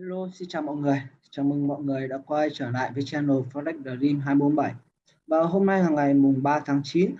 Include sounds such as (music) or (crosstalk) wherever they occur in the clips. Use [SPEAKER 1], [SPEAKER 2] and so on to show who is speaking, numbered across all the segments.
[SPEAKER 1] Hello, xin chào mọi người. Chào mừng mọi người đã quay trở lại với channel Forex Dream 247. Và hôm nay là ngày mùng 3 tháng 9.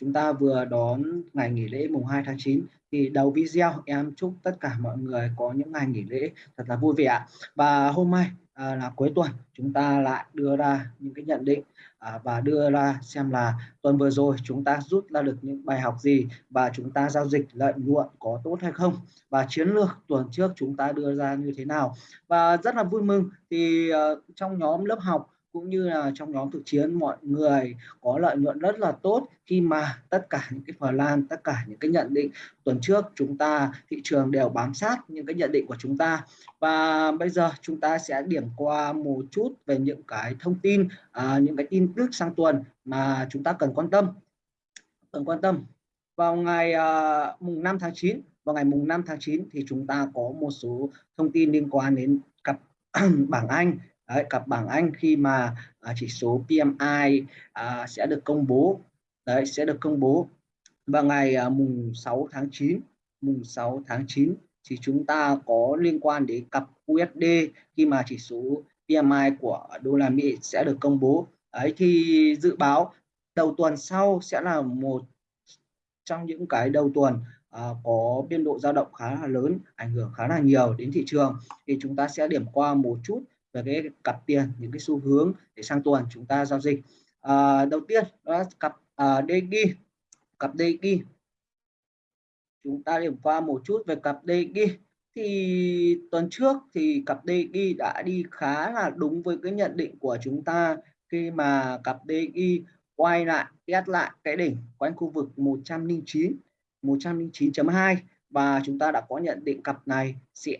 [SPEAKER 1] Chúng ta vừa đón ngày nghỉ lễ mùng 2 tháng 9. Thì đầu video em chúc tất cả mọi người có những ngày nghỉ lễ thật là vui vẻ. Và hôm nay à, là cuối tuần chúng ta lại đưa ra những cái nhận định à, và đưa ra xem là tuần vừa rồi chúng ta rút ra được những bài học gì và chúng ta giao dịch lợi nhuận có tốt hay không và chiến lược tuần trước chúng ta đưa ra như thế nào. Và rất là vui mừng thì uh, trong nhóm lớp học cũng như là trong nhóm thực chiến mọi người có lợi nhuận rất là tốt khi mà tất cả những cái phần lan tất cả những cái nhận định tuần trước chúng ta thị trường đều bám sát những cái nhận định của chúng ta. Và bây giờ chúng ta sẽ điểm qua một chút về những cái thông tin à, những cái tin tức sang tuần mà chúng ta cần quan tâm. Cần quan tâm. Vào ngày uh, mùng 5 tháng 9 vào ngày mùng 5 tháng 9 thì chúng ta có một số thông tin liên quan đến cặp (clears throat) bảng Anh. Đấy, cặp bảng Anh khi mà à, chỉ số PMI à, sẽ được công bố. Đấy sẽ được công bố vào ngày à, mùng 6 tháng 9 mùng 6 tháng 9 thì chúng ta có liên quan đến cặp USD khi mà chỉ số PMI của đô la Mỹ sẽ được công bố. Ấy thì dự báo đầu tuần sau sẽ là một trong những cái đầu tuần à, có biên độ dao động khá là lớn ảnh hưởng khá là nhiều đến thị trường. Thì chúng ta sẽ điểm qua một chút về cái cặp tiền những cái xu hướng để sang tuần chúng ta giao dịch. À, đầu tiên đó là cặp à, DG cặp DG chúng ta điểm qua một chút về cặp DG thì tuần trước thì cặp DG đã đi khá là đúng với cái nhận định của chúng ta khi mà cặp DG quay lại test lại cái đỉnh quanh khu vực 109 109.2 và chúng ta đã có nhận định cặp này sẽ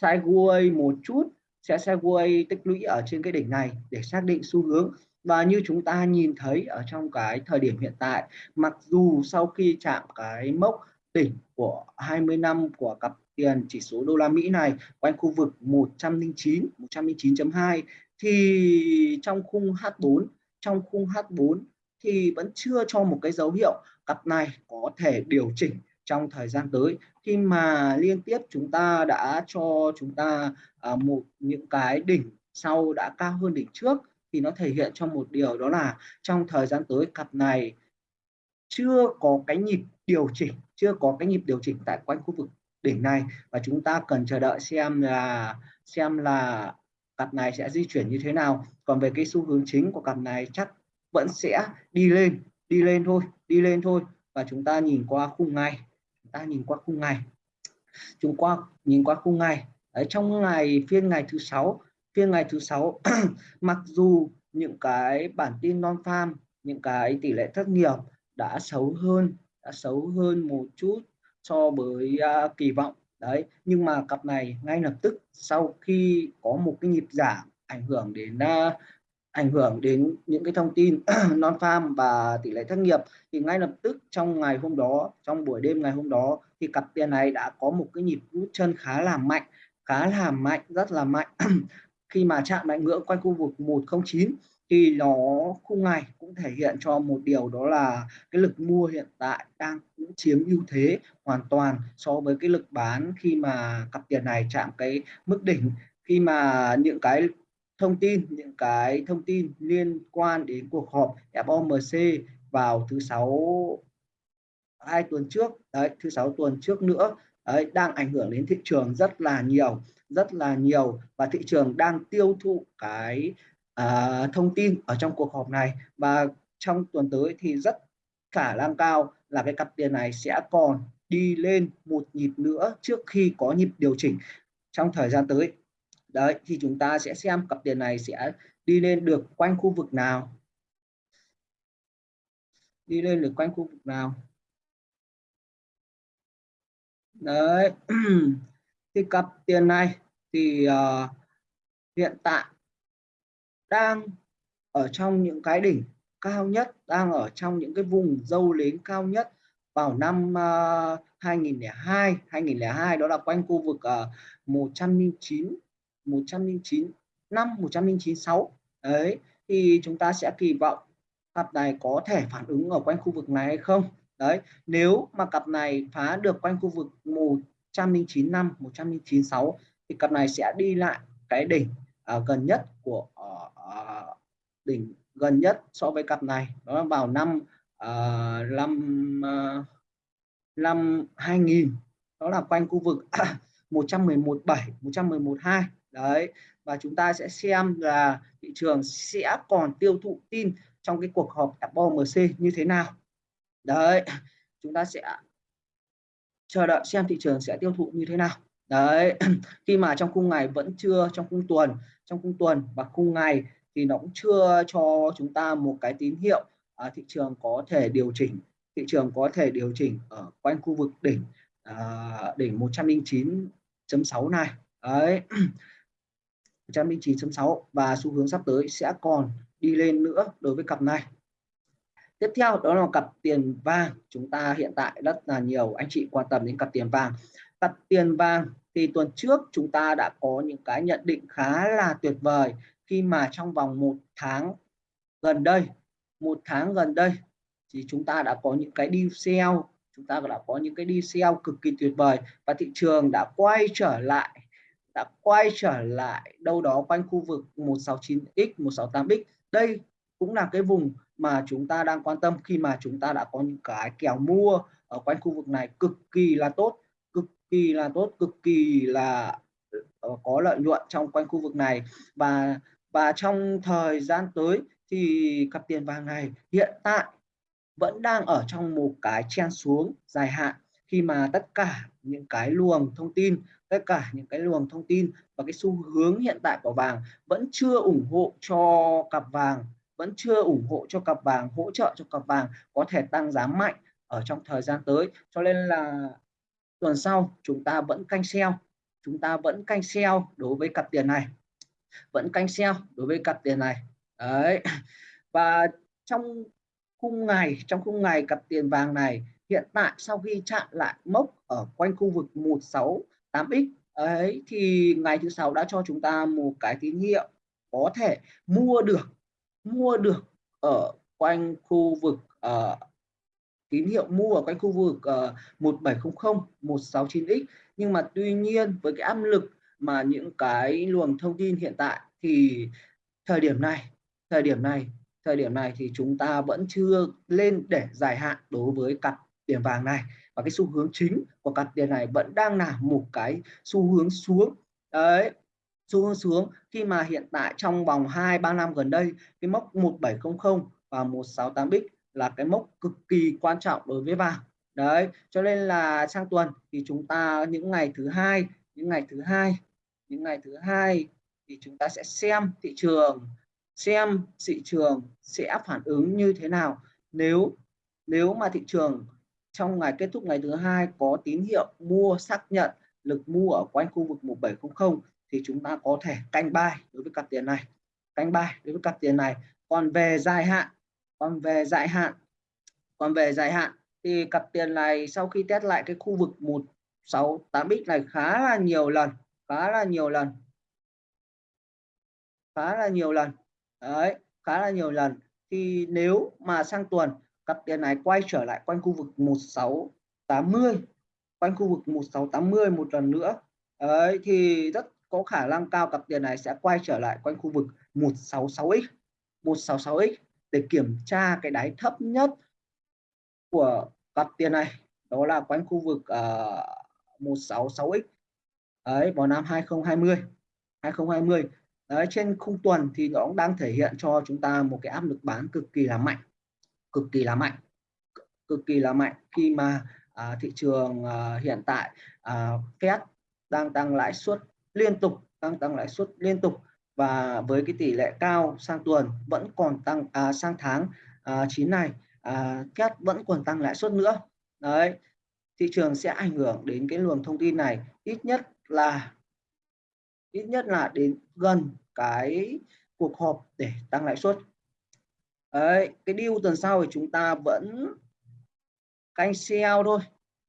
[SPEAKER 1] sideways một chút, sẽ sideways tích lũy ở trên cái đỉnh này để xác định xu hướng. Và như chúng ta nhìn thấy ở trong cái thời điểm hiện tại, mặc dù sau khi chạm cái mốc đỉnh của 20 năm của cặp tiền chỉ số đô la Mỹ này, quanh khu vực 109 109.2 thì trong khung H4 trong khung H4 thì vẫn chưa cho một cái dấu hiệu cặp này có thể điều chỉnh trong thời gian tới. Khi mà liên tiếp chúng ta đã cho chúng ta à, một những cái đỉnh sau đã cao hơn đỉnh trước thì nó thể hiện cho một điều đó là trong thời gian tới cặp này chưa có cái nhịp điều chỉnh chưa có cái nhịp điều chỉnh tại quanh khu vực đỉnh này. Và chúng ta cần chờ đợi xem là xem là cặp này sẽ di chuyển như thế nào. Còn về cái xu hướng chính của cặp này chắc vẫn sẽ đi lên đi lên thôi đi lên thôi. Và chúng ta nhìn qua khung ngày ta nhìn qua khung ngày. Chúng qua nhìn qua khung ngày. Đấy, trong ngày phiên ngày thứ sáu phiên ngày thứ sáu (clears throat) mặc dù những cái bản tin non farm những cái tỷ lệ thất nghiệp đã xấu hơn đã xấu hơn một chút so với uh, kỳ vọng. Đấy nhưng mà cặp này ngay lập tức sau khi có một cái nhịp giảm ảnh hưởng đến uh, ảnh hưởng đến những cái thông tin (clears throat) non farm và tỷ lệ thất nghiệp, thì ngay lập tức trong ngày hôm đó, trong buổi đêm ngày hôm đó, thì cặp tiền này đã có một cái nhịp rút chân khá là mạnh, khá là mạnh, rất là mạnh. (clears throat) Khi mà chạm lại ngưỡng quanh khu vực 109 thì nó khung ngày cũng thể hiện cho một điều đó là cái lực mua hiện tại đang cũng chiếm ưu thế hoàn toàn so với cái lực bán khi mà cặp tiền này chạm cái mức đỉnh. Khi mà những cái thông tin những cái thông tin liên quan đến cuộc họp FOMC vào thứ sáu hai tuần trước đấy thứ sáu tuần trước nữa đấy, đang ảnh hưởng đến thị trường rất là nhiều rất là nhiều. Và thị trường đang tiêu thụ cái uh, thông tin ở trong cuộc họp này. Và trong tuần tới thì rất khả năng cao là cái cặp tiền này sẽ còn đi lên một nhịp nữa trước khi có nhịp điều chỉnh. Trong thời gian tới đấy thì chúng ta sẽ xem cặp tiền này sẽ đi lên được quanh khu vực nào. Đi lên được quanh khu vực nào. Đấy (clears throat) thì cặp tiền này thì uh, hiện tại đang ở trong những cái đỉnh cao nhất đang ở trong những cái vùng dâu lớn cao nhất vào năm uh, 2002 2002 đó là quanh khu vực ờ, uh, 109 109 năm 1096 đấy thì chúng ta sẽ kỳ vọng cặp này có thể phản ứng ở quanh khu vực này hay không? Đấy nếu mà cặp này phá được quanh khu vực 109 năm 1096 thì cặp này sẽ đi lại cái đỉnh uh, gần nhất của uh, uh, đỉnh gần nhất so với cặp này. Đó là vào năm uh, năm uh, năm 2000 đó là quanh khu vực (coughs) 111.7 111.2 đấy và chúng ta sẽ xem là thị trường sẽ còn tiêu thụ tin trong cái cuộc họp FOMC như thế nào. Đấy chúng ta sẽ chờ đợi xem thị trường sẽ tiêu thụ như thế nào. Đấy (clears throat) khi mà trong khung ngày vẫn chưa trong khung tuần trong khung tuần và khung ngày thì nó cũng chưa cho chúng ta một cái tín hiệu à, thị trường có thể điều chỉnh thị trường có thể điều chỉnh ở quanh khu vực đỉnh à, đỉnh 109.6 này. Đấy (clears throat) 109.6 và xu hướng sắp tới sẽ còn đi lên nữa đối với cặp này. Tiếp theo, đó là cặp tiền vàng. Chúng ta hiện tại rất là nhiều anh chị quan tâm đến cặp tiền vàng. Cặp tiền vàng thì tuần trước chúng ta đã có những cái nhận định khá là tuyệt vời khi mà trong vòng một tháng gần đây, một tháng gần đây thì chúng ta đã có những cái đi sell chúng ta đã có những cái đi sell cực kỳ tuyệt vời và thị trường đã quay trở lại đã quay trở lại đâu đó quanh khu vực 169x 168x đây cũng là cái vùng mà chúng ta đang quan tâm khi mà chúng ta đã có những cái kèo mua ở quanh khu vực này cực kỳ là tốt, cực kỳ là tốt, cực kỳ là ờ, có lợi nhuận trong quanh khu vực này. Và và trong thời gian tới thì cặp tiền vàng này hiện tại vẫn đang ở trong một cái chen xuống dài hạn. Khi mà tất cả những cái luồng thông tin tất cả những cái luồng thông tin và cái xu hướng hiện tại của vàng vẫn chưa ủng hộ cho cặp vàng, vẫn chưa ủng hộ cho cặp vàng, hỗ trợ cho cặp vàng có thể tăng giá mạnh ở trong thời gian tới. Cho nên là tuần sau chúng ta vẫn canh sell chúng ta vẫn canh sell đối với cặp tiền này, vẫn canh sell đối với cặp tiền này. Đấy. Và trong khung ngày, trong khung ngày cặp tiền vàng này, hiện tại sau khi chạm lại mốc ở quanh khu vực 8x ấy thì ngày thứ sáu đã cho chúng ta một cái tín hiệu có thể mua được mua được ở quanh khu vực uh, tín hiệu mua ở quanh khu vực uh, 1700 169x nhưng mà tuy nhiên với cái áp lực mà những cái luồng thông tin hiện tại thì thời điểm này thời điểm này thời điểm này thì chúng ta vẫn chưa lên để dài hạn đối với cặp tiền vàng này và cái xu hướng chính của cặp tiền này vẫn đang là một cái xu hướng xuống. Đấy, xu hướng xuống khi mà hiện tại trong vòng 2 3 năm gần đây, cái mốc 1700 và 168x là cái mốc cực kỳ quan trọng đối với vàng. Đấy, cho nên là sang tuần thì chúng ta, những ngày thứ hai, những ngày thứ hai, những ngày thứ hai thì chúng ta sẽ xem thị trường, xem thị trường sẽ phản ứng như thế nào. Nếu nếu mà thị trường trong ngày kết thúc ngày thứ hai có tín hiệu mua xác nhận lực mua ở quanh khu vực 1700 thì chúng ta có thể canh buy đối với cặp tiền này. Canh buy đối với cặp tiền này. Còn về dài hạn, còn về dài hạn, còn về dài hạn thì cặp tiền này sau khi test lại cái khu vực 168x này khá là nhiều lần, khá là nhiều lần. Khá là nhiều lần. Đấy, khá là nhiều lần. Thì nếu mà sang tuần cặp tiền này quay trở lại quanh khu vực 1680 quanh khu vực 1680 một lần nữa. Ấy thì rất có khả năng cao cặp tiền này sẽ quay trở lại quanh khu vực 166x 166x để kiểm tra cái đáy thấp nhất của cặp tiền này. Đó là quanh khu vực uh, 166x ấy vào năm 2020 2020 đấy, trên khung tuần thì nó cũng đang thể hiện cho chúng ta một cái áp lực bán cực kỳ là mạnh cực kỳ là mạnh cực kỳ là mạnh khi mà à, thị trường à, hiện tại à, Fed đang tăng lãi suất liên tục tăng tăng lãi suất liên tục và với cái tỷ lệ cao sang tuần vẫn còn tăng à, sang tháng à, 9 này à, Fed vẫn còn tăng lãi suất nữa. Đấy thị trường sẽ ảnh hưởng đến cái luồng thông tin này ít nhất là ít nhất là đến gần cái cuộc họp để tăng lãi suất đấy cái điều tuần sau thì chúng ta vẫn canh sell thôi.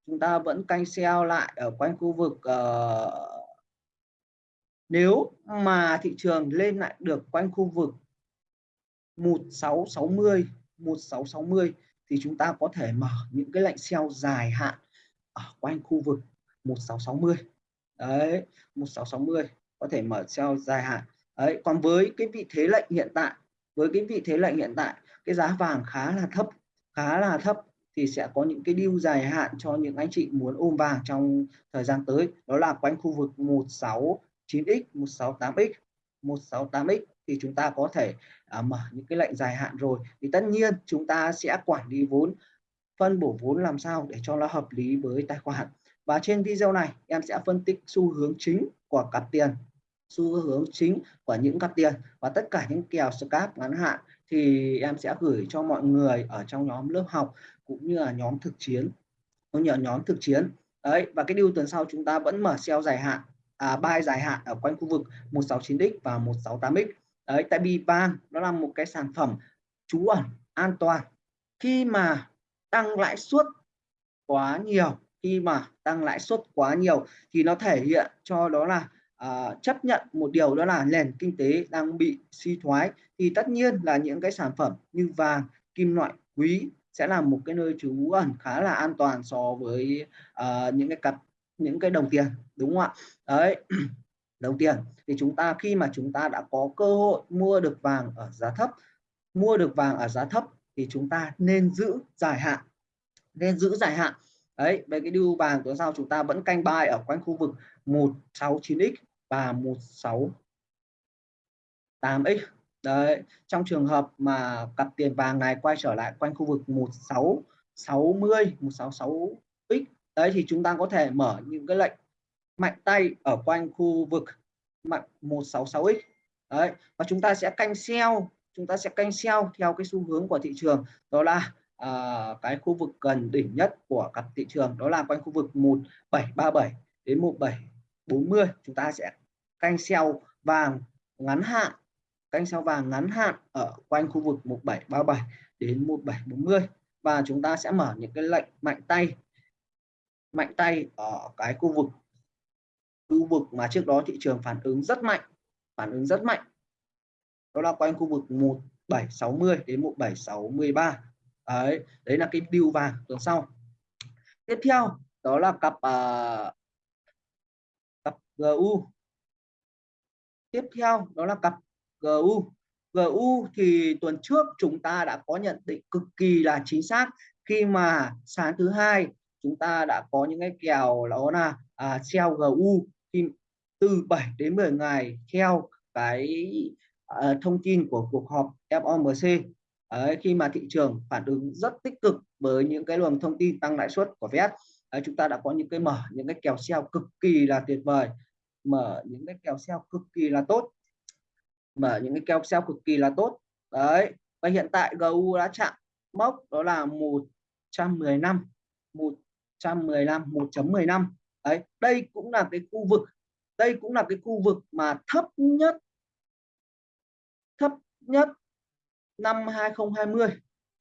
[SPEAKER 1] Chúng ta vẫn canh sell lại ở quanh khu vực uh, nếu mà thị trường lên lại được quanh khu vực 1660 1660 thì chúng ta có thể mở những cái lệnh sell dài hạn ở quanh khu vực 1660 đấy 1660 có thể mở sell dài hạn. Đấy còn với cái vị thế lệnh hiện tại với cái vị thế lệnh hiện tại cái giá vàng khá là thấp khá là thấp thì sẽ có những cái deal dài hạn cho những anh chị muốn ôm vàng trong thời gian tới. Đó là quanh khu vực 169x 168x 168x thì chúng ta có thể à, mở những cái lệnh dài hạn rồi. Thì tất nhiên chúng ta sẽ quản lý vốn phân bổ vốn làm sao để cho nó hợp lý với tài khoản. Và trên video này em sẽ phân tích xu hướng chính của cặp tiền xu hướng chính của những cặp tiền. Và tất cả những kèo scalp ngắn hạn thì em sẽ gửi cho mọi người ở trong nhóm lớp học cũng như là nhóm thực chiến. Cũng như là nhóm thực chiến. Đấy và cái điều tuần sau chúng ta vẫn mở sell dài hạn à, buy dài hạn ở quanh khu vực 169x và 168x đấy tại vì vàng nó là một cái sản phẩm trú ẩn an toàn. Khi mà tăng lãi suất quá nhiều khi mà tăng lãi suất quá nhiều thì nó thể hiện cho đó là à, chấp nhận một điều đó là nền kinh tế đang bị suy thoái thì tất nhiên là những cái sản phẩm như vàng kim loại quý sẽ là một cái nơi trú ẩn khá là an toàn so với uh, những cái cặp những cái đồng tiền đúng không ạ? Đấy (clears throat) đồng tiền. Thì chúng ta khi mà chúng ta đã có cơ hội mua được vàng ở giá thấp mua được vàng ở giá thấp thì chúng ta nên giữ dài hạn nên giữ dài hạn. Đấy về cái điều vàng tuần sau chúng ta vẫn canh bài ở quanh khu vực 169x và 168x đấy trong trường hợp mà cặp tiền vàng này quay trở lại quanh khu vực 1660 166x đấy thì chúng ta có thể mở những cái lệnh mạnh tay ở quanh khu vực mạnh 166x đấy và chúng ta sẽ canh sell chúng ta sẽ canh sell theo cái xu hướng của thị trường. Đó là à, cái khu vực gần đỉnh nhất của cặp thị trường đó là quanh khu vực 1737 đến 1740 chúng ta sẽ canh sell vàng ngắn hạn canh sell vàng ngắn hạn ở quanh khu vực 1737 đến 1740 và chúng ta sẽ mở những cái lệnh mạnh tay mạnh tay ở cái khu vực khu vực mà trước đó thị trường phản ứng rất mạnh phản ứng rất mạnh. Đó là quanh khu vực 1760 đến 1763 đấy đấy là cái điều vàng tuần sau. Tiếp theo đó là cặp uh, cặp GU tiếp theo đó là cặp GU GU thì tuần trước chúng ta đã có nhận định cực kỳ là chính xác. Khi mà sáng thứ hai chúng ta đã có những cái kèo đó là à, treo GU thì từ 7 đến 10 ngày theo cái à, thông tin của cuộc họp FOMC Đấy, khi mà thị trường phản ứng rất tích cực với những cái luồng thông tin tăng lãi suất của Fed à, chúng ta đã có những cái mở những cái kèo treo cực kỳ là tuyệt vời mở những cái kèo sell cực kỳ là tốt. Mở những cái kèo sell cực kỳ là tốt. Đấy, và hiện tại GU đã chạm mốc đó là 115 115 1.15 đấy, đây cũng là cái khu vực, đây cũng là cái khu vực mà thấp nhất thấp nhất năm 2020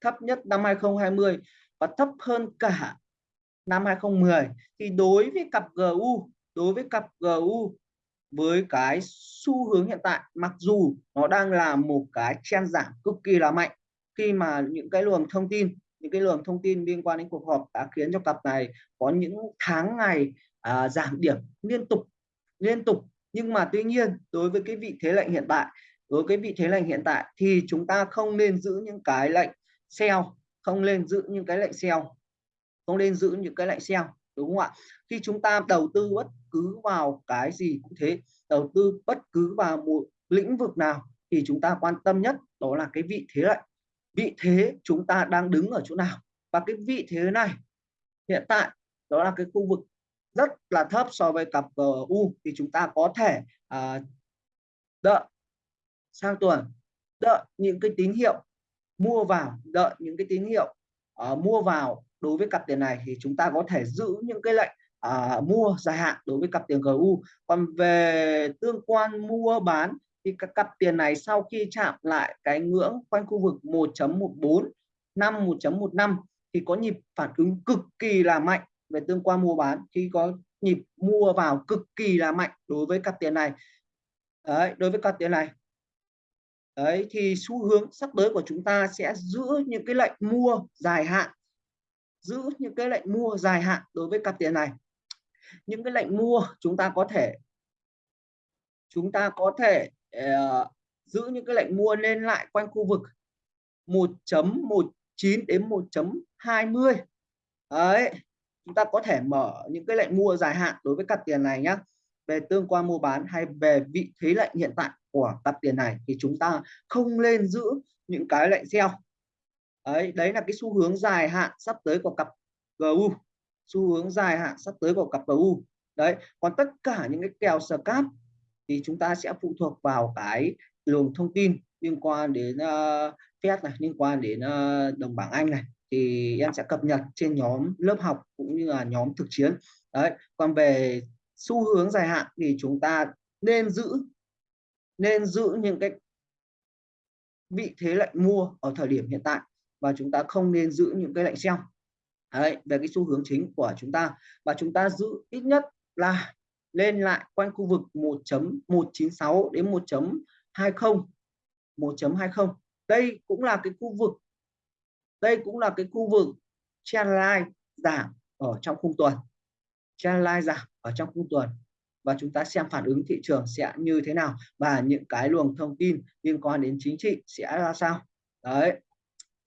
[SPEAKER 1] thấp nhất năm 2020 và thấp hơn cả năm 2010 thì đối với cặp GU đối với cặp GU với cái xu hướng hiện tại mặc dù nó đang là một cái chen giảm cực kỳ là mạnh khi mà những cái luồng thông tin những cái luồng thông tin liên quan đến cuộc họp đã khiến cho cặp này có những tháng ngày à, giảm điểm liên tục liên tục. Nhưng mà tuy nhiên đối với cái vị thế lệnh hiện tại đối với cái vị thế lệnh hiện tại thì chúng ta không nên giữ những cái lệnh sell không nên giữ những cái lệnh sell không nên giữ những cái lệnh sell đúng không ạ? Khi chúng ta đầu tư bất cứ vào cái gì cũng thế đầu tư bất cứ vào một lĩnh vực nào thì chúng ta quan tâm nhất đó là cái vị thế lại, vị thế chúng ta đang đứng ở chỗ nào? Và cái vị thế này hiện tại đó là cái khu vực rất là thấp so với cặp ờ, GU thì chúng ta có thể à, đợi sang tuần đợi những cái tín hiệu mua vào đợi những cái tín hiệu uh, mua vào đối với cặp tiền này thì chúng ta có thể giữ những cái lệnh à, mua dài hạn đối với cặp tiền GU còn về tương quan mua bán thì các cặp tiền này sau khi chạm lại cái ngưỡng quanh khu vực 1.14 5 1.15 thì có nhịp phản ứng cực kỳ là mạnh về tương quan mua bán. Khi có nhịp mua vào cực kỳ là mạnh đối với cặp tiền này. Đấy, đối với cặp tiền này. Đấy thì xu hướng sắp tới của chúng ta sẽ giữ những cái lệnh mua dài hạn giữ những cái lệnh mua dài hạn đối với cặp tiền này. Những cái lệnh mua chúng ta có thể chúng ta có thể uh, giữ những cái lệnh mua lên lại quanh khu vực 1.19 đến 1.20 đấy chúng ta có thể mở những cái lệnh mua dài hạn đối với cặp tiền này nhé về tương quan mua bán hay về vị thế lệnh hiện tại của cặp tiền này thì chúng ta không nên giữ những cái lệnh sell đấy đấy là cái xu hướng dài hạn sắp tới của cặp GU xu hướng dài hạn sắp tới của cặp GU đấy còn tất cả những cái kèo scalp thì chúng ta sẽ phụ thuộc vào cái luồng thông tin liên quan đến uh, Fed này liên quan đến uh, đồng bảng Anh này. Thì em sẽ cập nhật trên nhóm lớp học cũng như là nhóm thực chiến. Đấy còn về xu hướng dài hạn thì chúng ta nên giữ nên giữ những cái vị thế lệnh mua ở thời điểm hiện tại và chúng ta không nên giữ những cái lệnh sell đấy, về cái xu hướng chính của chúng ta. Và chúng ta giữ ít nhất là lên lại quanh khu vực 1.196 đến 1.20 1.20 đây cũng là cái khu vực, đây cũng là cái khu vực trendline giảm ở trong khung tuần. Trendline giảm ở trong khung tuần. Và chúng ta xem phản ứng thị trường sẽ như thế nào. Và những cái luồng thông tin liên quan đến chính trị sẽ ra sao. Đấy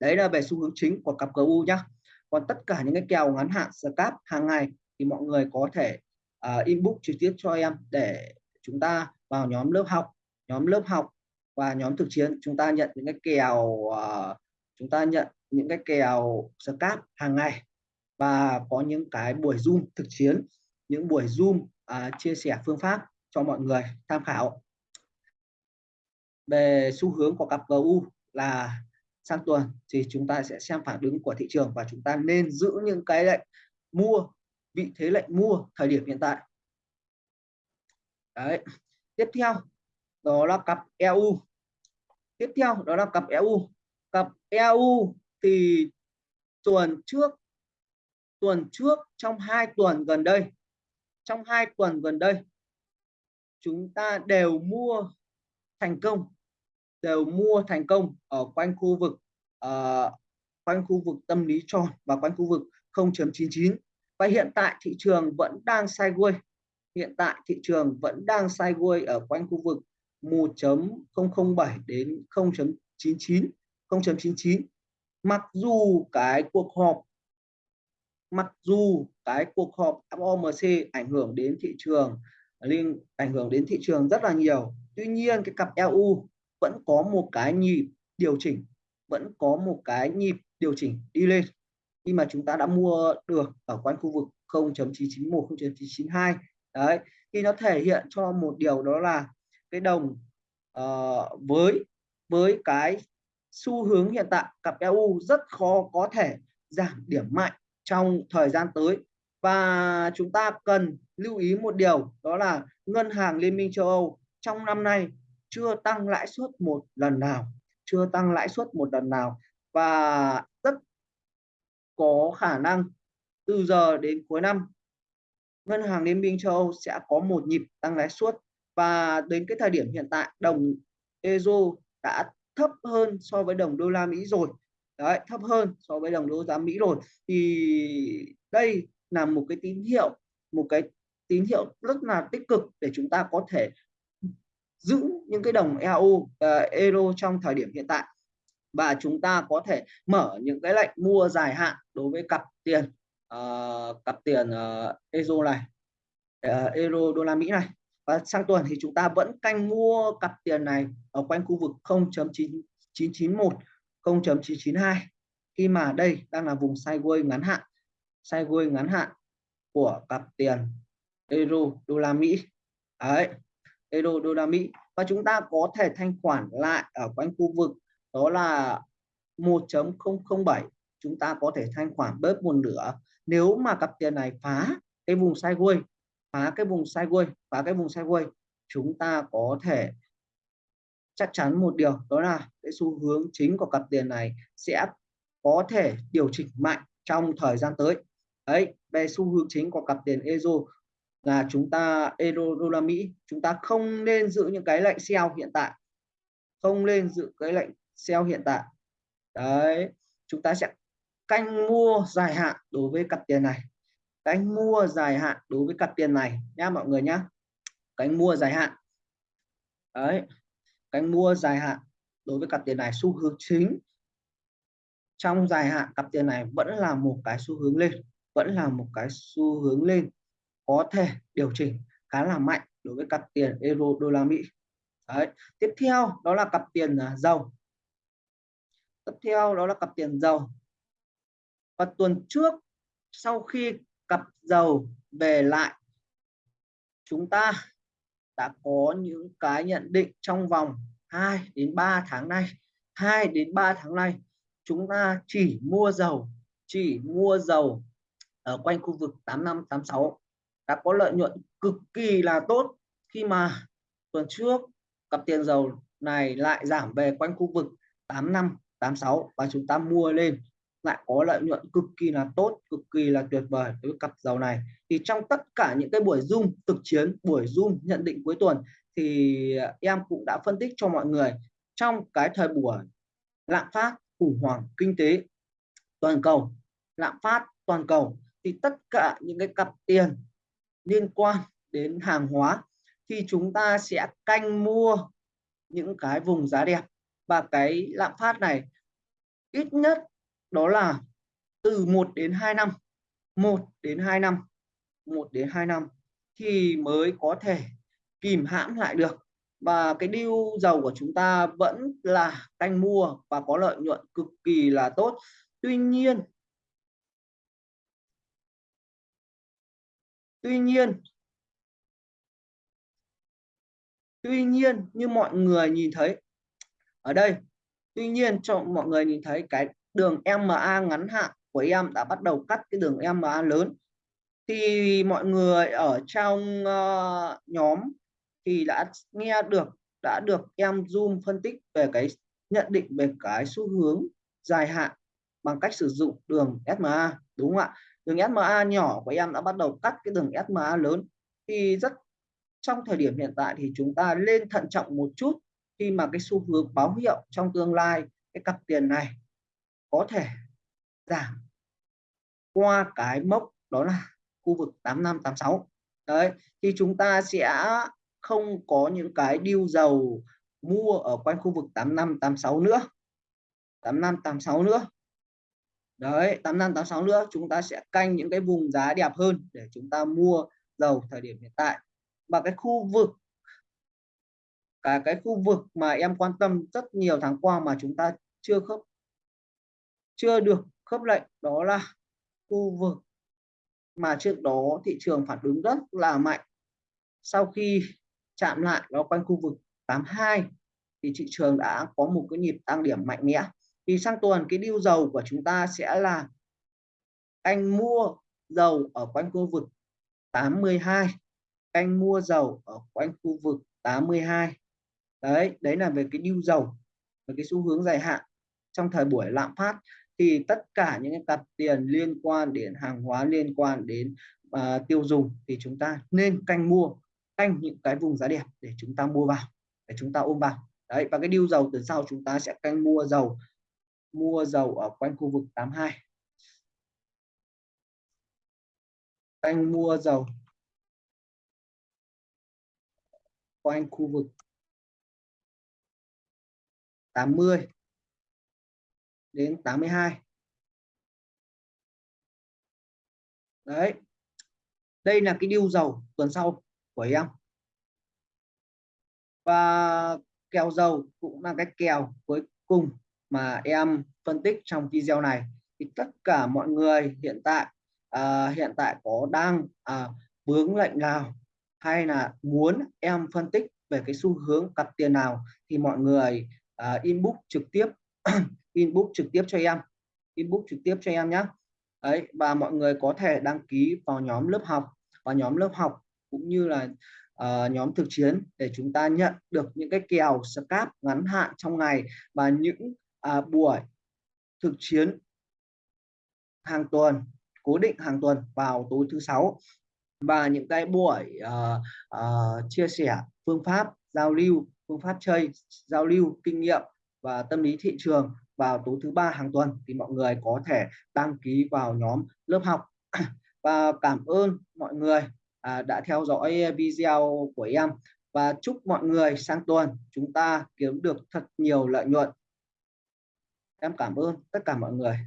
[SPEAKER 1] đấy là về xu hướng chính của cặp GU nhá. Còn tất cả những cái kèo ngắn hạn scalp hàng ngày thì mọi người có thể uh, inbox trực tiếp cho em để chúng ta vào nhóm lớp học nhóm lớp học và nhóm thực chiến. Chúng ta nhận những cái kèo uh, chúng ta nhận những cái kèo scalp hàng ngày và có những cái buổi zoom thực chiến những buổi zoom uh, chia sẻ phương pháp cho mọi người tham khảo. Về xu hướng của cặp GU là sang tuần thì chúng ta sẽ xem phản ứng của thị trường và chúng ta nên giữ những cái lệnh mua, vị thế lệnh mua thời điểm hiện tại. Đấy. Tiếp theo, đó là cặp EU tiếp theo, đó là cặp EU cặp EU thì tuần trước tuần trước trong hai tuần gần đây, trong hai tuần gần đây, chúng ta đều mua thành công đều mua thành công ở quanh khu vực uh, quanh khu vực tâm lý tròn và quanh khu vực 0.99 và hiện tại thị trường vẫn đang sideways. Hiện tại thị trường vẫn đang sideways ở quanh khu vực 1.007 đến 0.99 0.99 mặc dù cái cuộc họp mặc dù cái cuộc họp FOMC ảnh hưởng đến thị trường liên ảnh hưởng đến thị trường rất là nhiều. Tuy nhiên cái cặp EU vẫn có một cái nhịp điều chỉnh vẫn có một cái nhịp điều chỉnh đi lên. Khi mà chúng ta đã mua được ở quanh khu vực 0.991 0.992 đấy thì nó thể hiện cho một điều đó là cái đồng uh, với với cái xu hướng hiện tại cặp EU rất khó có thể giảm điểm mạnh trong thời gian tới. Và chúng ta cần lưu ý một điều đó là ngân hàng liên minh châu Âu trong năm nay chưa tăng lãi suất một lần nào, chưa tăng lãi suất một lần nào và rất có khả năng từ giờ đến cuối năm, ngân hàng liên minh châu Âu sẽ có một nhịp tăng lãi suất và đến cái thời điểm hiện tại, đồng euro đã thấp hơn so với đồng đô la Mỹ rồi. Đấy, thấp hơn so với đồng đô la Mỹ rồi. Thì đây là một cái tín hiệu, một cái tín hiệu rất là tích cực để chúng ta có thể giữ những cái đồng EU uh, euro trong thời điểm hiện tại. Và chúng ta có thể mở những cái lệnh mua dài hạn đối với cặp tiền uh, cặp tiền ờ, uh, euro này ờ, uh, euro đô la Mỹ này. Và sang tuần thì chúng ta vẫn canh mua cặp tiền này ở quanh khu vực 0.991 0.992 khi mà đây đang là vùng sideways ngắn hạn sideways ngắn hạn của cặp tiền euro đô la Mỹ. Đấy euro, đô la Mỹ. Và chúng ta có thể thanh khoản lại ở quanh khu vực đó là 1.007 chúng ta có thể thanh khoản bớt một nửa. Nếu mà cặp tiền này phá cái vùng sideways, phá cái vùng sideways, phá cái vùng sideways, chúng ta có thể chắc chắn một điều, đó là cái xu hướng chính của cặp tiền này sẽ có thể điều chỉnh mạnh trong thời gian tới. Đấy, về xu hướng chính của cặp tiền euro là chúng ta, euro, đô la Mỹ, chúng ta không nên giữ những cái lệnh sell hiện tại. Không nên giữ cái lệnh sell hiện tại. Đấy, chúng ta sẽ canh mua dài hạn đối với cặp tiền này. Canh mua dài hạn đối với cặp tiền này nha mọi người nhá. Canh mua dài hạn. Đấy, canh mua dài hạn đối với cặp tiền này, xu hướng chính trong dài hạn cặp tiền này vẫn là một cái xu hướng lên, vẫn là một cái xu hướng lên có thể điều chỉnh khá là mạnh đối với cặp tiền euro đô la Mỹ. Đấy. tiếp theo đó là cặp tiền à, dầu. Tiếp theo đó là cặp tiền dầu. Và tuần trước, sau khi cặp dầu về lại, chúng ta đã có những cái nhận định trong vòng 2 đến 3 tháng nay. 2 đến 3 tháng nay, chúng ta chỉ mua dầu, chỉ mua dầu ở quanh khu vực 8586 đã có lợi nhuận cực kỳ là tốt. Khi mà tuần trước cặp tiền dầu này lại giảm về quanh khu vực 85 86 và chúng ta mua lên, lại có lợi nhuận cực kỳ là tốt, cực kỳ là tuyệt vời với cặp dầu này. Thì trong tất cả những cái buổi zoom thực chiến, buổi zoom nhận định cuối tuần thì em cũng đã phân tích cho mọi người. Trong cái thời buổi lạm phát khủng hoảng kinh tế toàn cầu, lạm phát toàn cầu, thì tất cả những cái cặp tiền liên quan đến hàng hóa thì chúng ta sẽ canh mua những cái vùng giá đẹp. Và cái lạm phát này ít nhất đó là từ 1 đến 2 năm 1 đến 2 năm 1 đến 2 năm thì mới có thể kìm hãm lại được. Và cái điêu dầu của chúng ta vẫn là canh mua và có lợi nhuận cực kỳ là tốt. Tuy nhiên tuy nhiên tuy nhiên như mọi người nhìn thấy ở đây tuy nhiên cho mọi người nhìn thấy cái đường MA ngắn hạn của em đã bắt đầu cắt cái đường MA lớn thì mọi người ở trong uh, nhóm thì đã nghe được đã được em zoom phân tích về cái nhận định về cái xu hướng dài hạn bằng cách sử dụng đường SMA đúng không ạ? Đường SMA nhỏ của em đã bắt đầu cắt cái đường SMA lớn. Thì rất, trong thời điểm hiện tại thì chúng ta lên thận trọng một chút khi mà cái xu hướng báo hiệu trong tương lai, cái cặp tiền này có thể giảm qua cái mốc đó là khu vực 8586 đấy, thì chúng ta sẽ không có những cái điêu dầu mua ở quanh khu vực 8586 nữa. 8586 nữa đấy 8586 nữa, chúng ta sẽ canh những cái vùng giá đẹp hơn để chúng ta mua dầu thời điểm hiện tại. Và cái khu vực, cả cái khu vực mà em quan tâm rất nhiều tháng qua mà chúng ta chưa khớp, chưa được khớp lệnh, đó là khu vực mà trước đó thị trường phản ứng rất là mạnh. Sau khi chạm lại nó quanh khu vực 82 thì thị trường đã có một cái nhịp tăng điểm mạnh mẽ thì sang tuần cái điêu dầu của chúng ta sẽ là anh mua dầu ở quanh khu vực 82 anh mua dầu ở quanh khu vực 82 đấy đấy là về cái điêu dầu về cái xu hướng dài hạn trong thời buổi lạm phát. Thì tất cả những cái cặp tiền liên quan đến hàng hóa liên quan đến uh, tiêu dùng thì chúng ta nên canh mua canh những cái vùng giá đẹp để chúng ta mua vào để chúng ta ôm vào. Đấy và cái điêu dầu từ sau chúng ta sẽ canh mua dầu mua dầu ở quanh khu vực 82 anh mua dầu quanh khu vực 80 đến 82 đấy, đây là cái điêu dầu tuần sau của em. Và kèo dầu cũng là cái kèo cuối cùng mà em phân tích trong video này thì tất cả mọi người hiện tại à, hiện tại có đang à, vướng lệnh nào hay là muốn em phân tích về cái xu hướng cặp tiền nào thì mọi người à, inbox trực tiếp (clears throat) inbox trực tiếp cho em inbox trực tiếp cho em nhé đấy và mọi người có thể đăng ký vào nhóm lớp học và nhóm lớp học cũng như là uh, nhóm thực chiến để chúng ta nhận được những cái kèo scap ngắn hạn trong ngày và những à, buổi thực chiến hàng tuần cố định hàng tuần vào tối thứ sáu. Và những cái buổi uh, uh, chia sẻ phương pháp giao lưu phương pháp chơi giao lưu kinh nghiệm và tâm lý thị trường vào tối thứ ba hàng tuần thì mọi người có thể đăng ký vào nhóm lớp học. (coughs) Và cảm ơn mọi người uh, đã theo dõi video của em. Và chúc mọi người sang tuần chúng ta kiếm được thật nhiều lợi nhuận em cảm ơn tất cả mọi người.